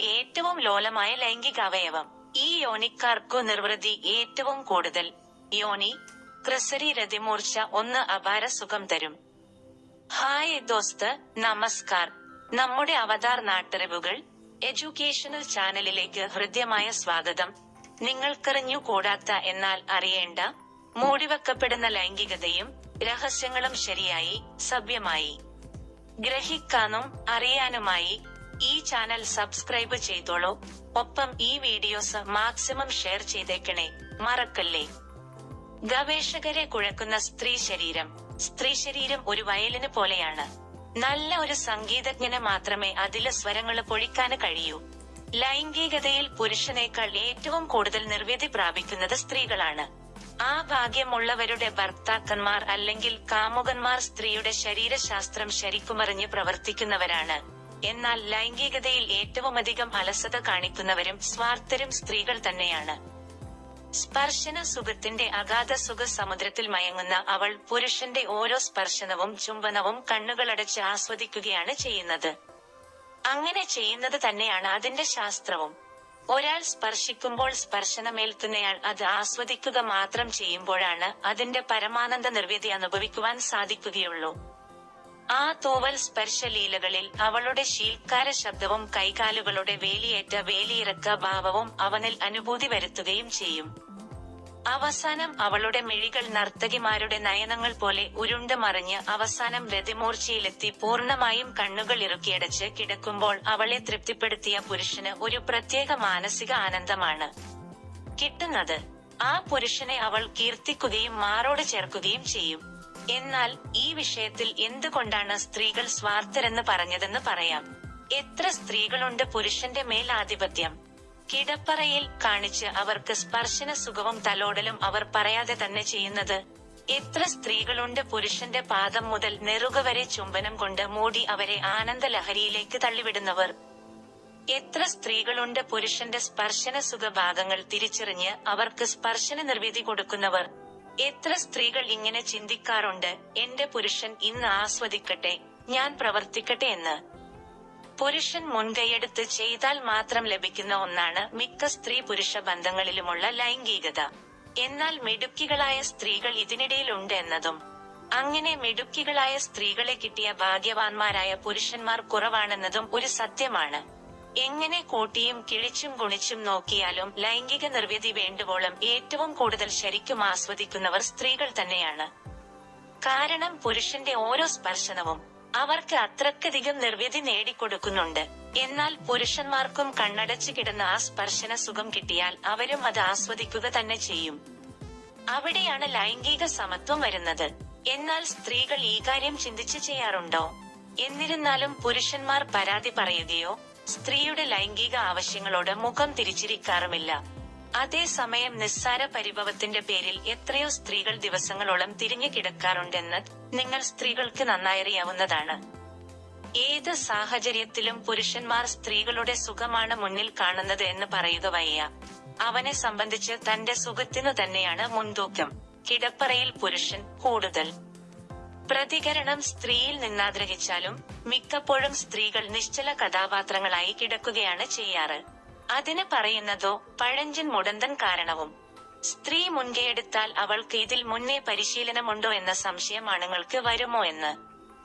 ഏറ്റവും ലോലമായ ലൈംഗികാവയവം ഈ യോനിക്കാർക്കു നിർവൃതി ഏറ്റവും കൂടുതൽ. യോനി ക്രിസരി രതിമൂർച്ച ഒന്ന് അപാര സുഖം തരും. ഹായ് ദോസ്ത് നമസ്കാർ. നമ്മുടെ അവതാർ നാട്ടറിവുകൾ എഡ്യൂക്കേഷണൽ ചാനലിലേക്ക് ഹൃദ്യമായ സ്വാഗതം. നിങ്ങൾക്കറിഞ്ഞു കൂടാത്ത എന്നാൽ അറിയേണ്ട മൂടിവെക്കപ്പെടുന്ന ലൈംഗികതയും രഹസ്യങ്ങളും ശരിയായി സഭ്യമായി. ഗ്രഹിക്കാനും അറിയാനുമായി ഈ ചാനൽ സബ്സ്ക്രൈബ് ചെയ്തോളൂ. ഒപ്പം ഈ വീഡിയോസ് മാക്സിമം ഷെയർ ചെയ്തേക്കണേ മറക്കല്ലേ. ഗവേഷകരെ കുഴക്കുന്ന സ്ത്രീ ശരീരം. സ്ത്രീ ശരീരം ഒരു വയലിന് പോലെയാണ്. നല്ല ഒരു സംഗീതജ്ഞന് മാത്രമേ അതിലെ സ്വരങ്ങൾ പൊഴിക്കാന് കഴിയൂ. ലൈംഗികതയിൽ പുരുഷനേക്കാൾ ഏറ്റവും കൂടുതൽ നിർവ്യതി പ്രാപിക്കുന്നത് സ്ത്രീകളാണ്. ആ ഭാഗ്യമുള്ളവരുടെ ഭർത്താക്കന്മാർ അല്ലെങ്കിൽ കാമുകന്മാർ സ്ത്രീയുടെ ശരീരശാസ്ത്രം ശരിക്കുമറിഞ്ഞ് പ്രവർത്തിക്കുന്നവരാണ്. എന്നാൽ ലൈംഗികതയിൽ ഏറ്റവുമധികം അലസത കാണിക്കുന്നവരും സ്വാർത്ഥരും സ്ത്രീകൾ തന്നെയാണ്. സ്പർശന സുഖത്തിന്റെ അഗാധ സുഖ സമുദ്രത്തിൽ മയങ്ങുന്ന അവൾ പുരുഷന്റെ ഓരോ സ്പർശനവും ചുംബനവും കണ്ണുകളടച്ച് ആസ്വദിക്കുകയാണ് ചെയ്യുന്നത്. അങ്ങനെ ചെയ്യുന്നത് തന്നെയാണ് അതിന്റെ ശാസ്ത്രവും. ഒരാൾ സ്പർശിക്കുമ്പോൾ സ്പർശനമേൽക്കുന്നയാൾ അത് ആസ്വദിക്കുക മാത്രം ചെയ്യുമ്പോഴാണ് അതിന്റെ പരമാനന്ദ നിർവ്യതി അനുഭവിക്കുവാൻ സാധിക്കുകയുള്ളൂ. ആ തൂവൽ സ്പർശലീലകളിൽ അവളുടെ ശീൽക്കാര ശബ്ദവും കൈകാലുകളുടെ വേലിയേറ്റ വേലിയിറക്ക ഭാവവും അവനിൽ അനുഭൂതി വരുത്തുകയും ചെയ്യും. അവസാനം അവളുടെ മിഴികൾ നർത്തകിമാരുടെ നയനങ്ങൾ പോലെ ഉരുണ്ട് മറിഞ്ഞ് അവസാനം രതിമൂർച്ചയിലെത്തി പൂർണമായും കണ്ണുകൾ ഇറുക്കിയടച്ച് കിടക്കുമ്പോൾ അവളെ തൃപ്തിപ്പെടുത്തിയ പുരുഷന് ഒരു പ്രത്യേക മാനസിക ആനന്ദമാണ്. കിട്ടുന്നത്. ആ പുരുഷനെ അവൾ കീർത്തിക്കുകയും മാറോട് ചേർക്കുകയും ചെയ്യും. എന്നാൽ ഈ വിഷയത്തിൽ എന്തുകൊണ്ടാണ് സ്ത്രീകൾ സ്വാർത്ഥരെന്ന് പറഞ്ഞതെന്ന് പറയാം. എത്ര സ്ത്രീകളുണ്ട് പുരുഷന്റെ മേൽ ആധിപത്യം കിടപ്പറയിൽ കാണിച്ച് അവർക്ക് സ്പർശന സുഖവും തലോടലും അവർ പറയാതെ തന്നെ ചെയ്യുന്നത്. എത്ര സ്ത്രീകളുണ്ട് പുരുഷന്റെ പാദം മുതൽ നെറുക വരെ ചുംബനം കൊണ്ട് മൂടി അവരെ ആനന്ദ ലഹരിയിലേക്ക് തള്ളിവിടുന്നവർ. എത്ര സ്ത്രീകളുണ്ട് പുരുഷന്റെ സ്പർശന സുഖഭാഗങ്ങൾ തിരിച്ചറിഞ്ഞ് അവർക്ക് സ്പർശന നിർവീതി കൊടുക്കുന്നവർ. എത്ര സ്ത്രീകൾ ഇങ്ങനെ ചിന്തിക്കാറുണ്ട്? എന്റെ പുരുഷൻ ഇന്ന് ആസ്വദിക്കട്ടെ ഞാൻ പ്രവർത്തിക്കട്ടെ എന്ന്. പുരുഷൻ മുൻകൈയെടുത്ത് ചെയ്താൽ മാത്രം ലഭിക്കുന്ന ഒന്നാണ് മിക്ക സ്ത്രീ പുരുഷ ബന്ധങ്ങളിലുമുള്ള ലൈംഗികത. എന്നാൽ മിടുക്കികളായ സ്ത്രീകൾ ഇതിനിടയിലുണ്ട് എന്നതും അങ്ങനെ മിടുക്കികളായ സ്ത്രീകളെ കിട്ടിയ ഭാഗ്യവാന്മാരായ പുരുഷന്മാർ കുറവാണെന്നതും ഒരു സത്യമാണ്. എങ്ങനെ കൂട്ടിയും കിഴിച്ചും ഗുണിച്ചും നോക്കിയാലും ലൈംഗിക നിർവ്യതി വേണ്ടുവോളം ഏറ്റവും കൂടുതൽ ശരിക്കും ആസ്വദിക്കുന്നവർ സ്ത്രീകൾ തന്നെയാണ്. കാരണം പുരുഷന്റെ ഓരോ സ്പർശനവും അവർക്ക് അത്രക്കധികം നിർവ്യതി നേടിക്കൊടുക്കുന്നുണ്ട്. എന്നാൽ പുരുഷന്മാർക്കും കണ്ണടച്ചു കിടന്ന ആ സ്പർശന സുഖം കിട്ടിയാൽ അവരും അത് ആസ്വദിക്കുക തന്നെ ചെയ്യും. അവിടെയാണ് ലൈംഗിക സമത്വം വരുന്നത്. എന്നാൽ സ്ത്രീകൾ ഈ കാര്യം ചിന്തിച്ചു ചെയ്യാറുണ്ടോ? എന്നിരുന്നാലും പുരുഷന്മാർ പരാതി പറയുകയോ സ്ത്രീയുടെ ലൈംഗിക ആവശ്യങ്ങളോട് മുഖം തിരിച്ചിരിക്കാറുമില്ല. അതേസമയം നിസ്സാര പരിഭവത്തിന്റെ പേരിൽ എത്രയോ സ്ത്രീകൾ ദിവസങ്ങളോളം തിരിഞ്ഞു കിടക്കാറുണ്ടെന്ന് നിങ്ങൾ സ്ത്രീകൾക്ക് നന്നായറിയാവുന്നതാണ്. ഏത് സാഹചര്യത്തിലും പുരുഷന്മാർ സ്ത്രീകളുടെ സുഖമാണ് മുന്നിൽ കാണുന്നത് എന്ന് പറയുക വയ്യ. അവനെ സംബന്ധിച്ച് തന്റെ സുഖത്തിനു തന്നെയാണ് മുൻതൂക്കം. കിടപ്പറയിൽ പുരുഷൻ കൂടുതൽ. പ്രതികരണം സ്ത്രീയിൽ നിന്നാഗ്രഹിച്ചാലും മിക്കപ്പോഴും സ്ത്രീകൾ നിശ്ചല കഥാപാത്രങ്ങളായി കിടക്കുകയാണ് ചെയ്യാറ്. അതിന് പറയുന്നതോ പഴഞ്ചൻ മുടന്തൻ കാരണവും. സ്ത്രീ മുൻകൈയെടുത്താൽ അവൾക്ക് ഇതിൽ മുന്നേ പരിശീലനമുണ്ടോ എന്ന സംശയം ആണുങ്ങൾക്ക് വരുമോ എന്ന്.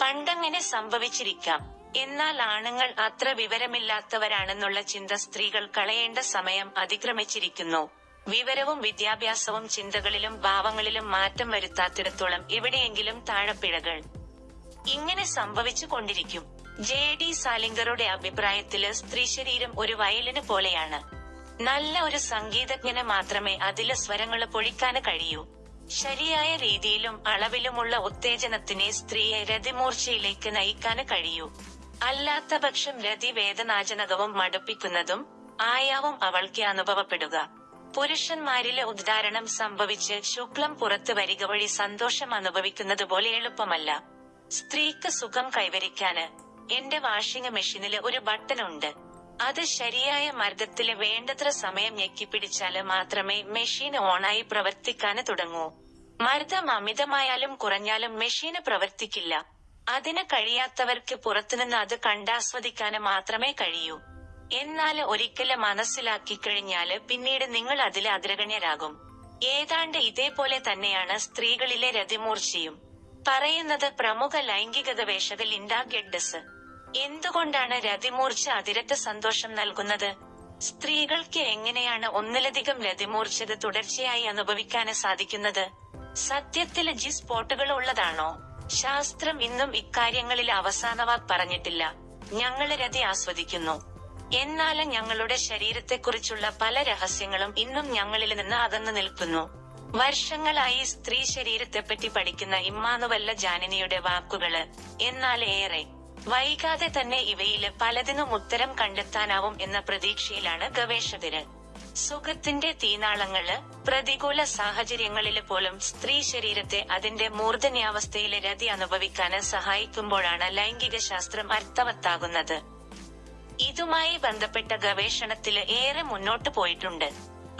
പണ്ടങ്ങനെ സംഭവിച്ചിരിക്കാം. എന്നാൽ ആണുങ്ങൾ അത്ര വിവരമില്ലാത്തവരാണെന്നുള്ള ചിന്ത സ്ത്രീകൾ കളയേണ്ട സമയം അതിക്രമിച്ചിരിക്കുന്നു. വിവരവും വിദ്യാഭ്യാസവും ചിന്തകളിലും ഭാവങ്ങളിലും മാറ്റം വരുത്താത്തിടത്തോളം എവിടെയെങ്കിലും താഴപ്പിഴകൾ ഇങ്ങനെ സംഭവിച്ചു കൊണ്ടിരിക്കും. ജെ. ഡി. സാലിംഗറുടെ അഭിപ്രായത്തിൽ സ്ത്രീശരീരം ഒരു വയലിന് പോലെയാണ്. നല്ല ഒരു സംഗീതജ്ഞന് മാത്രമേ അതിലെ സ്വരങ്ങൾ പൊഴിക്കാന് കഴിയൂ. ശരിയായ രീതിയിലും അളവിലുമുള്ള ഉത്തേജനത്തിനെ സ്ത്രീയെ രതിമൂർച്ചയിലേക്ക് നയിക്കാന് കഴിയൂ. അല്ലാത്ത പക്ഷം രതി വേദനാജനകവും മടുപ്പിക്കുന്നതും ആയാവും അവൾക്ക് അനുഭവപ്പെടുക. പുരുഷന്മാരിലെ ഉദ്ധാരണം സംഭവിച്ച് ശുക്ലം പുറത്തു വരിക വഴി സന്തോഷം അനുഭവിക്കുന്നത് പോലെ എളുപ്പമല്ല. സ്ത്രീക്ക് സുഖം കൈവരിക്കാന് എന്റെ വാഷിംഗ് മെഷീനിൽ ഒരു ബട്ടൺ ഉണ്ട്. അത് ശരിയായ മർദ്ദത്തിൽ വേണ്ടത്ര സമയം ഞെക്കിപ്പിടിച്ചാൽ മാത്രമേ മെഷീൻ ഓണായി പ്രവർത്തിക്കാന് തുടങ്ങൂ. മർദ്ദം അമിതമായാലും കുറഞ്ഞാലും മെഷീന് പ്രവർത്തിക്കില്ല. അതിന് കഴിയാത്തവർക്ക് പുറത്തുനിന്ന് അത് കണ്ടാസ്വദിക്കാന് മാത്രമേ കഴിയൂ. എന്നാൽ ഒരിക്കൽ മനസ്സിലാക്കി കഴിഞ്ഞാൽ പിന്നീട് നിങ്ങൾ അതിൽ അഗ്രഗണ്യരാകും. ഏതാണ്ട് ഇതേപോലെ തന്നെയാണ് സ്ത്രീകളിലെ രതിമൂർച്ചയും. പറയുന്നത് പ്രമുഖ ലൈംഗികത ഗവേഷക ലിൻഡ ഗെഡ്ഡസ്. എന്തുകൊണ്ടാണ് രതിമൂർച്ച അതിരറ്റ സന്തോഷം നൽകുന്നത്? സ്ത്രീകൾക്ക് എങ്ങനെയാണ് ഒന്നിലധികം രതിമൂർച്ചത് തുടർച്ചയായി അനുഭവിക്കാൻ സാധിക്കുന്നത്? സത്യത്തിൽ ജി സ്പോട്ടുകൾ ഉള്ളതാണോ? ശാസ്ത്രം ഇന്നും ഇക്കാര്യങ്ങളിൽ അവസാന വാക്ക് പറഞ്ഞിട്ടില്ല. ഞങ്ങൾ രതി ആസ്വദിക്കുന്നു. എന്നാൽ ഞങ്ങളുടെ ശരീരത്തെക്കുറിച്ചുള്ള പല രഹസ്യങ്ങളും ഇന്നും ഞങ്ങളിൽ നിന്ന് അകന്നു നിൽക്കുന്നു. വർഷങ്ങളായി സ്ത്രീ ശരീരത്തെപ്പറ്റി പഠിക്കുന്ന ഇമ്മാനുവല്ല ജാനനിയുടെ വാക്കുകൾ. എന്നാൽ ഏറെ. വൈകാതെ തന്നെ ഇവയിൽ പലതിനും ഉത്തരം കണ്ടെത്താനാവും എന്ന പ്രതീക്ഷയിലാണ് ഗവേഷകര്. സുഖത്തിന്റെ തീനാളങ്ങൾ പ്രതികൂല സാഹചര്യങ്ങളിൽ പോലും സ്ത്രീ ശരീരത്തെ അതിന്റെ മൂർധന്യാവസ്ഥയിലെ രതി അനുഭവിക്കാന് സഹായിക്കുമ്പോഴാണ് ലൈംഗിക ശാസ്ത്രം അർത്ഥവത്താകുന്നത്. ഇതുമായി ബന്ധപ്പെട്ട ഗവേഷണത്തിൽ ഏറെ മുന്നോട്ട് പോയിട്ടുണ്ട്.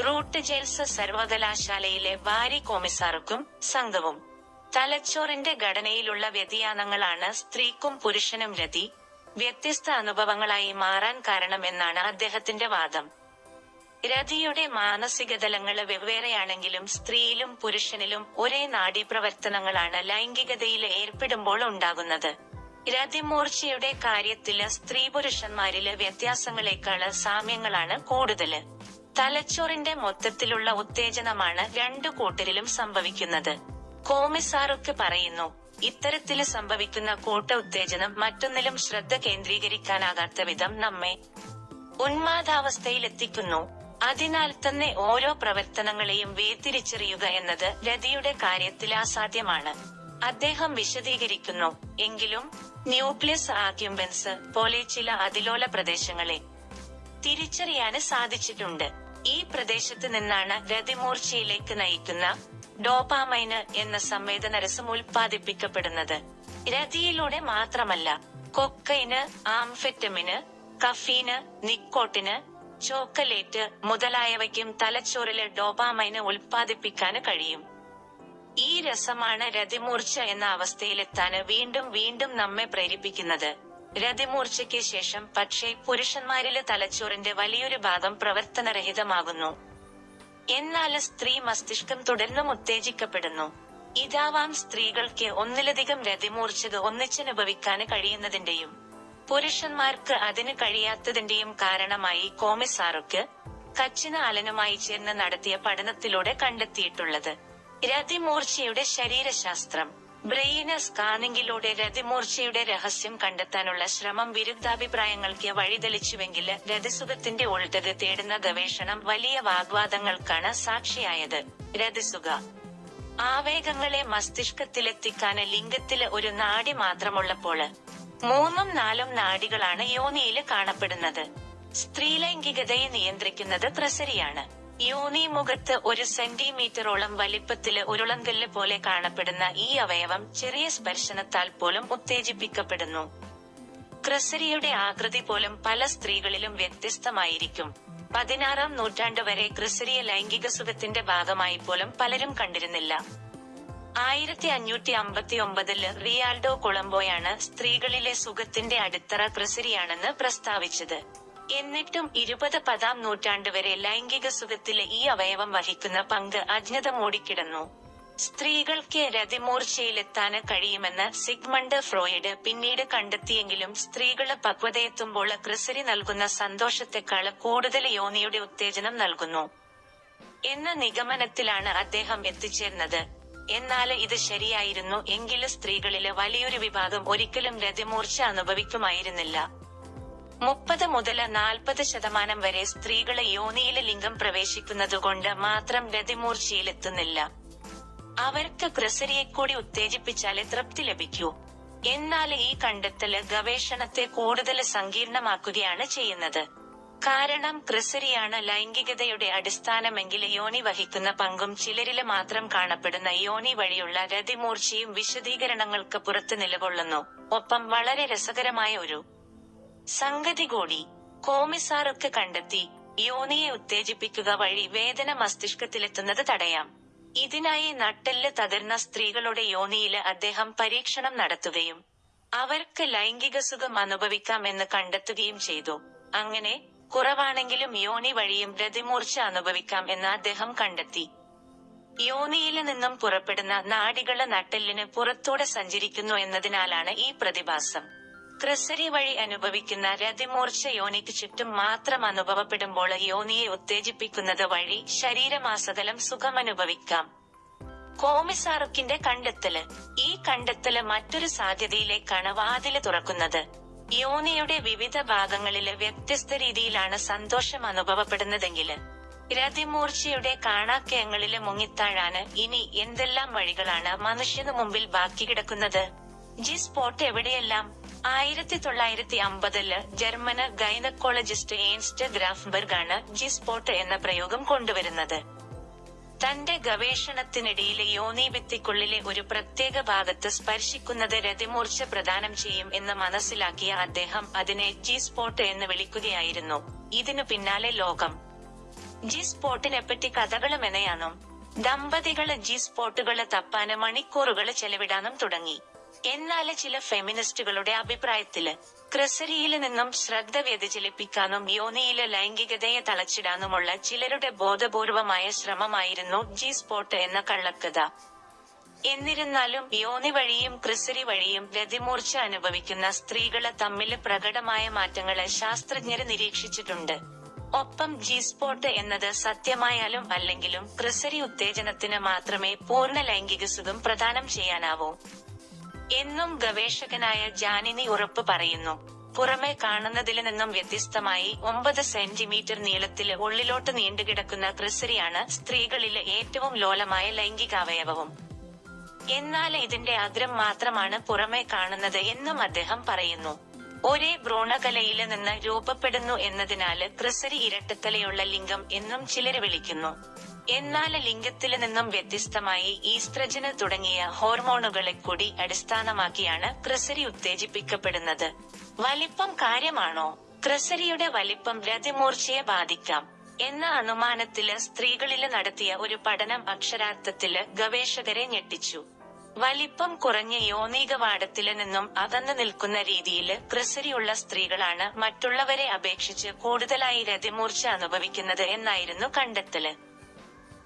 റൂട്ട് ജെൽസ് സർവകലാശാലയിലെ വാരി കോമിസാർക്കും സംഘവും. തലച്ചോറിന്റെ ഘടനയിലുള്ള വ്യതിയാനങ്ങളാണ് സ്ത്രീക്കും പുരുഷനും രതി. വ്യത്യസ്ത അനുഭവങ്ങളായി മാറാൻ കാരണമെന്നാണ് അദ്ദേഹത്തിന്റെ വാദം. രതിയുടെ മാനസിക തലങ്ങൾ വെവ്വേറെയാണെങ്കിലും സ്ത്രീയിലും പുരുഷനിലും ഒരേ നാഡീപ്രവർത്തനങ്ങളാണ് ലൈംഗികതയിൽ ഏർപ്പെടുമ്പോൾ ഉണ്ടാകുന്നത്. രതിമൂർച്ചയുടെ കാര്യത്തിൽ സ്ത്രീ പുരുഷന്മാരിലെ വ്യത്യാസങ്ങളെക്കാൾ സാമ്യങ്ങളാണ് കൂടുതൽ. തലച്ചോറിന്റെ മൊത്തത്തിലുള്ള ഉത്തേജനമാണ് രണ്ടു കൂട്ടരിലും സംഭവിക്കുന്നത്. കോമിസാറൊക്കെ പറയുന്നു ഇത്തരത്തിൽ സംഭവിക്കുന്ന കൂട്ട ഉത്തേജനം മറ്റൊന്നിലും ശ്രദ്ധ കേന്ദ്രീകരിക്കാനാകാത്ത വിധം നമ്മെ ഉന്മാദാവസ്ഥയിലെത്തിക്കുന്നു. അതിനാൽ തന്നെ ഓരോ പ്രവർത്തനങ്ങളെയും വേർതിരിച്ചറിയുക എന്നത് രതിയുടെ കാര്യത്തിൽ അസാധ്യമാണ്. അദ്ദേഹം വിശദീകരിക്കുന്നു എങ്കിലും ന്യൂക്ലിയസ് ആക്യുംബൻസ് പോലെ ചില അതിലോല പ്രദേശങ്ങളെ തിരിച്ചറിയാന് സാധിച്ചിട്ടുണ്ട്. ഈ പ്രദേശത്ത് നിന്നാണ് രതിമൂർച്ചയിലേക്ക് നയിക്കുന്ന ഡോപാമൈന് എന്ന സംവേദനരസം ഉൽപ്പാദിപ്പിക്കപ്പെടുന്നത്. രതിയിലൂടെ മാത്രമല്ല കൊക്കൈന് ആംഫെറ്റമിന് കഫീന് നിക്കോട്ടിന് ചോക്കലേറ്റ് മുതലായവയ്ക്കും തലച്ചോറിലെ ഡോപാമൈന് ഉൽപ്പാദിപ്പിക്കാന് കഴിയും. ഈ രസമാണ് രതിമൂർച്ച എന്ന അവസ്ഥയിലെത്താന് വീണ്ടും വീണ്ടും നമ്മെ പ്രേരിപ്പിക്കുന്നത്. രതിമൂർച്ചയ്ക്ക് ശേഷം പക്ഷേ പുരുഷന്മാരിലെ തലച്ചോറിന്റെ വലിയൊരു ഭാഗം പ്രവർത്തനരഹിതമാകുന്നു. എന്നാൽ സ്ത്രീ മസ്തിഷ്കം തുടർന്നും ഉത്തേജിക്കപ്പെടുന്നു. ഇതാവാം സ്ത്രീകൾക്ക് ഒന്നിലധികം രതിമൂർച്ചക ഒന്നിച്ചനുഭവിക്കാന് കഴിയുന്നതിന്റെയും പുരുഷന്മാർക്ക് അതിന് കഴിയാത്തതിന്റെയും കാരണമായി കോമിസാറുക്ക് കച്ചിന അലനുമായി ചേർന്ന് നടത്തിയ പഠനത്തിലൂടെ കണ്ടെത്തിയിട്ടുള്ളത്. രതിമൂർച്ചയുടെ ശരീരശാസ്ത്രം. ബ്രെയിന് സ്കാനിങ്ങിലൂടെ രതിമൂർച്ചയുടെ രഹസ്യം കണ്ടെത്താനുള്ള ശ്രമം വിരുദ്ധാഭിപ്രായങ്ങൾക്ക് വഴിതെളിച്ചുവെങ്കിൽ രതിസുഖത്തിന്റെ ഉൾട്ടത് തേടുന്ന ഗവേഷണം വലിയ വാഗ്വാദങ്ങൾക്കാണ് സാക്ഷിയായത്. രതിസുഖ. ആവേഗങ്ങളെ മസ്തിഷ്കത്തിലെത്തിക്കാന് ലിംഗത്തിൽ ഒരു നാടി മാത്രമുള്ളപ്പോൾ മൂന്നും നാലും നാടികളാണ് യോനിയിൽ കാണപ്പെടുന്നത്. സ്ത്രീലൈംഗികതയെ നിയന്ത്രിക്കുന്നത് പ്രസരിയാണ്. യോനി മുഖത്ത് ഒരു സെന്റിമീറ്ററോളം വലിപ്പത്തിൽ ഉരുളങ്കല്ല് പോലെ കാണപ്പെടുന്ന ഈ അവയവം ചെറിയ സ്പർശനത്താൽ പോലും ഉത്തേജിപ്പിക്കപ്പെടുന്നു. ക്രിസരിയുടെ ആകൃതി പോലും പല സ്ത്രീകളിലും വ്യത്യസ്തമായിരിക്കും. പതിനാറാം നൂറ്റാണ്ട് വരെ ക്രിസരിയ ലൈംഗിക സുഖത്തിന്റെ ഭാഗമായി പോലും പലരും കണ്ടിരുന്നില്ല. ആയിരത്തി അഞ്ഞൂറ്റി അമ്പത്തി ഒമ്പതിൽ റിയാൾഡോ കൊളംബോയാണ് സ്ത്രീകളിലെ സുഖത്തിന്റെ അടിത്തറ ക്രിസരിയാണെന്ന് പ്രസ്താവിച്ചത്. എന്നിട്ടും ഇരുപത് പതാം നൂറ്റാണ്ട് വരെ ലൈംഗിക സുഖത്തിലെ ഈ അവയവം വഹിക്കുന്ന പങ്ക് അജ്ഞത മൂടിക്കിടന്നു. സ്ത്രീകൾക്ക് രതിമൂർച്ചയിലെത്താന് കഴിയുമെന്ന് സിഗ്മണ്ട് ഫ്രോയിഡ് പിന്നീട് കണ്ടെത്തിയെങ്കിലും സ്ത്രീകൾ പക്വതയെത്തുമ്പോൾ ക്രിസരി നൽകുന്ന സന്തോഷത്തെക്കാൾ കൂടുതൽ യോനിയുടെ ഉത്തേജനം നൽകുന്നു. എന്ന നിഗമനത്തിലാണ് അദ്ദേഹം എത്തിച്ചേർന്നത്. എന്നാൽ ഇത് ശരിയായിരുന്നു എങ്കിൽ സ്ത്രീകളിലെ വലിയൊരു വിഭാഗം ഒരിക്കലും രതിമൂർച്ച അനുഭവിക്കുമായിരുന്നില്ല. മുപ്പത് മുതൽ നാൽപ്പത് ശതമാനം വരെ സ്ത്രീകളെ യോനിയിലെ ലിംഗം പ്രവേശിക്കുന്നതുകൊണ്ട് മാത്രം ഗതിമൂർച്ചയിലെത്തുന്നില്ല. അവർക്ക് ക്രിസരിയെ കൂടി ഉത്തേജിപ്പിച്ചാലേ തൃപ്തി ലഭിക്കൂ. എന്നാൽ ഈ കണ്ടെത്തൽ ഗവേഷണത്തെ കൂടുതൽ സങ്കീർണമാക്കുകയാണ് ചെയ്യുന്നത്. കാരണം ക്രിസരിയാണ് ലൈംഗികതയുടെ അടിസ്ഥാനമെങ്കിൽ യോനി വഹിക്കുന്ന പങ്കും ചിലരിൽ മാത്രം കാണപ്പെടുന്ന യോനി വഴിയുള്ള രതിമൂർച്ചയും വിശദീകരണങ്ങൾക്ക് പുറത്ത് നിലകൊള്ളുന്നു. ഒപ്പം വളരെ രസകരമായ ഒരു സംഗതി കൂടി കോമിസാറൊക്കെ കണ്ടെത്തി യോനിയെ ഉത്തേജിപ്പിക്കുക വഴി വേദന മസ്തിഷ്കത്തിലെത്തുന്നത് തടയാം. ഇതിനായി നട്ടെല്ല് തകർന്ന സ്ത്രീകളുടെ യോനിയിൽ അദ്ദേഹം പരീക്ഷണം നടത്തുകയും അവർക്ക് ലൈംഗിക സുഖം അനുഭവിക്കാം എന്ന് കണ്ടെത്തുകയും ചെയ്തു. അങ്ങനെ കുറവാണെങ്കിലും യോനി വഴിയും പ്രതിമൂർച്ച അനുഭവിക്കാം എന്ന് അദ്ദേഹം കണ്ടെത്തി. യോനിയിൽ നിന്നും പുറപ്പെടുന്ന നാടികൾ നട്ടെല്ലിന് പുറത്തൂടെ സഞ്ചരിക്കുന്നു എന്നതിനാലാണ് ഈ പ്രതിഭാസം. ക്രിസരി വഴി അനുഭവിക്കുന്ന രതിമൂർച്ച യോനിക്ക് ചുറ്റും മാത്രം അനുഭവപ്പെടുമ്പോൾ യോനിയെ ഉത്തേജിപ്പിക്കുന്നത് വഴി സുഖം സുഖമനുഭവിക്കാം. കോമിസാറുക്കിന്റെ കണ്ടെത്തൽ. ഈ കണ്ടെത്തൽ മറ്റൊരു സാധ്യതയിലേക്കാണ് വാതിൽ തുറക്കുന്നത്. യോനിയുടെ വിവിധ ഭാഗങ്ങളിൽ വ്യത്യസ്ത രീതിയിലാണ് സന്തോഷം അനുഭവപ്പെടുന്നതെങ്കിൽ രതിമൂർച്ചയുടെ കാണാക്കയങ്ങളിൽ മുങ്ങിത്താഴാന് ഇനി എന്തെല്ലാം വഴികളാണ് മനുഷ്യനു മുമ്പിൽ ബാക്കി കിടക്കുന്നത്? ജി സ്പോട്ട് എവിടെയെല്ലാം? ആയിരത്തി തൊള്ളായിരത്തി അമ്പതിൽ ജർമ്മന് ഗൈനക്കോളജിസ്റ്റ് ഏൻസ്റ്റ് ഗ്രാഫ്ബർഗ് ആണ് ജി സ്പോട്ട് എന്ന പ്രയോഗം കൊണ്ടുവരുന്നത്. തന്റെ ഗവേഷണത്തിനിടയിലെ യോനീഭിത്തിക്കുള്ളിലെ ഒരു പ്രത്യേക ഭാഗത്ത് സ്പർശിക്കുന്നത് രതിമൂർച്ച പ്രദാനം ചെയ്യും എന്ന് മനസ്സിലാക്കിയ അദ്ദേഹം അതിനെ ജി സ്പോട്ട് എന്ന് വിളിക്കുകയായിരുന്നു. ഇതിനു പിന്നാലെ ലോകം. ജി സ്പോട്ടിനെപ്പറ്റി കഥകൾ മെനയാനും ദമ്പതികൾ ജി സ്പോട്ടുകൾ തപ്പാന് മണിക്കൂറുകൾ ചെലവിടാനും തുടങ്ങി. എന്നാൽ ചില ഫെമിനിസ്റ്റുകളുടെ അഭിപ്രായത്തിൽ ക്രസരിയിൽ നിന്നും ശ്രദ്ധ വ്യതിചലിപ്പിക്കാനും യോനിയിലെ ലൈംഗികതയെ തളച്ചിടാനുമുള്ള ചിലരുടെ ബോധപൂർവമായ ശ്രമമായിരുന്നു ജി സ്പോട്ട് എന്ന കള്ളക്കഥ. എന്നിരുന്നാലും യോനി വഴിയും ക്രിസരി വഴിയും രതിമൂർച്ച അനുഭവിക്കുന്ന സ്ത്രീകളെ തമ്മിൽ പ്രകടമായ മാറ്റങ്ങളെ ശാസ്ത്രജ്ഞര് നിരീക്ഷിച്ചിട്ടുണ്ട്. ഒപ്പം ജി സ്പോട്ട് എന്നത് സത്യമായാലും അല്ലെങ്കിലും ക്രിസരി ഉത്തേജനത്തിന് മാത്രമേ പൂർണ ലൈംഗിക സുഖം പ്രദാനം ചെയ്യാനാവൂ. എന്നും ഗവേഷകനായ ജാനിനി ഉറപ്പ് പറയുന്നു. പുറമെ കാണുന്നതിൽ നിന്നും വ്യത്യസ്തമായി ഒമ്പത് സെന്റിമീറ്റർ നീളത്തിൽ ഉള്ളിലോട്ട് നീണ്ടുകിടക്കുന്ന ക്രിസരിയാണ് സ്ത്രീകളിലെ ഏറ്റവും ലോലമായ ലൈംഗികാവയവവും. എന്നാൽ ഇതിന്റെ അഗ്രം മാത്രമാണ് പുറമെ കാണുന്നത് എന്നും അദ്ദേഹം പറയുന്നു. ഒരേ ഭ്രൂണകലയിൽ നിന്ന് രൂപപ്പെടുന്നു എന്നതിനാല് ക്രിസരി ഇരട്ടത്തലയുള്ള ലിംഗം എന്നും ചിലര് വിളിക്കുന്നു. എന്നാൽ ലിംഗത്തിൽ നിന്നും വ്യത്യസ്തമായി ഈസ്ത്രജന് തുടങ്ങിയ ഹോർമോണുകളെ കൂടി അടിസ്ഥാനമാക്കിയാണ് ക്രിസരി ഉത്തേജിപ്പിക്കപ്പെടുന്നത്. വലിപ്പം കാര്യമാണോ? ക്രിസരിയുടെ വലിപ്പം രതിമൂർച്ചയെ ബാധിക്കാം. എന്ന അനുമാനത്തിൽ സ്ത്രീകളിൽ നടത്തിയ ഒരു പഠനം അക്ഷരാർത്ഥത്തിൽ ഗവേഷകരെ ഞെട്ടിച്ചു. വലിപ്പം കുറഞ്ഞ യോനീകവാടത്തിൽ നിന്നും അകന്നു നിൽക്കുന്ന രീതിയിൽ ക്രിസരിയുള്ള സ്ത്രീകളാണ് മറ്റുള്ളവരെ അപേക്ഷിച്ച് കൂടുതലായി രതിമൂർച്ച അനുഭവിക്കുന്നത് എന്നായിരുന്നു കണ്ടെത്തൽ.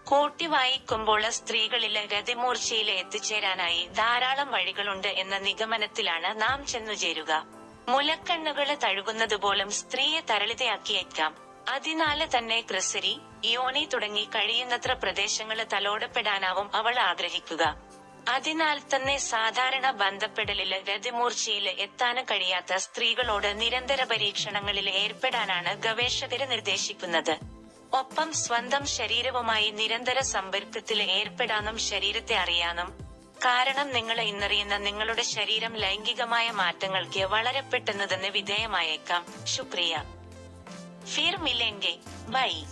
കൂട്ടി വായിക്കുമ്പോൾ സ്ത്രീകളിൽ രതിമൂർച്ചയിൽ എത്തിച്ചേരാനായി ധാരാളം വഴികളുണ്ട് എന്ന നിഗമനത്തിലാണ് നാം ചെന്നുചേരുക മുലക്കണ്ണുകൾ തഴുകുന്നതുപോലും സ്ത്രീയെ തരളിതയാക്കിയേക്കാം. അതിനാല് തന്നെ ക്രിസരി യോനി തുടങ്ങി കഴിയുന്നത്ര പ്രദേശങ്ങൾ തലോടപ്പെടാനാവും അവൾ ആഗ്രഹിക്കുക. അതിനാൽ തന്നെ സാധാരണ ബന്ധപ്പെടലിൽ രതിമൂർച്ചയിൽ എത്താന് കഴിയാത്ത സ്ത്രീകളോട് നിരന്തര പരീക്ഷണങ്ങളിൽ ഏർപ്പെടാനാണ് ഗവേഷകര് നിർദ്ദേശിക്കുന്നത്. ഒപ്പം സ്വന്തം ശരീരവുമായി നിരന്തര സമ്പർക്കത്തിൽ ഏർപ്പെടാനും ശരീരത്തെ അറിയാനും. കാരണം നിങ്ങളെ ഇന്നറിയുന്ന നിങ്ങളുടെ ശരീരം ലൈംഗികമായ മാറ്റങ്ങൾക്ക് വളരെ പെട്ടെന്ന് തന്നെ വിധേയമായേക്കാം ശുക്രിയ ഫിർ ബൈ